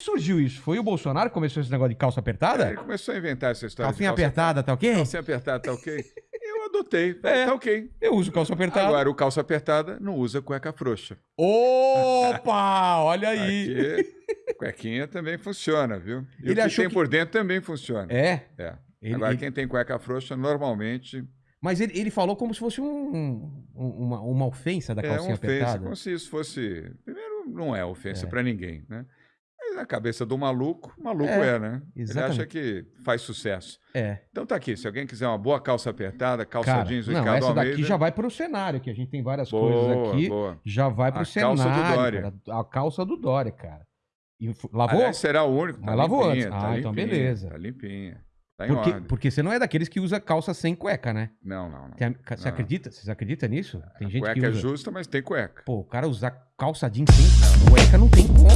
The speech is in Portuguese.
surgiu isso? Foi o Bolsonaro que começou esse negócio de calça apertada? É, ele começou a inventar essa história. Calcinha calça apertada, tá ok? Calcinha apertada, tá ok? Eu adotei. É. Tá ok. Eu uso calça apertada. Agora, o calça apertada não usa cueca frouxa. Opa! Olha aí. Aqui, cuequinha também funciona, viu? E Ele o que tem que- por dentro também funciona. É. É. Ele- Agora, ele- quem tem cueca frouxa, normalmente Mas ele, ele falou como se fosse um- um- uma, uma ofensa da é calcinha uma ofensa, apertada. como se isso fosse... Primeiro, não é ofensa É. pra ninguém, né? Na cabeça do maluco, maluco É, é, né? Ele exatamente. acha que faz sucesso. É. Então tá aqui, se alguém quiser uma boa calça apertada, calça Cara, jeans, não, Ricardo essa daqui Almeida... já vai pro cenário, que a gente tem várias Boa, coisas aqui. boa. Já vai pro A cenário. calça do Dória. cara. A calça do Dória, cara. E lavou? Aliás, será o único. Tá Mas lavou antes. tá Ah, então limpinha, beleza. Tá limpinha. Tá em porque, ordem. porque você não é daqueles que usa calça sem cueca, né? Não, não, não. Tem a- você Não. acredita? Vocês acreditam nisso? Tem gente cueca que é usa. justa, mas tem cueca. Pô, o cara usar calça jeans sem cueca não tem como.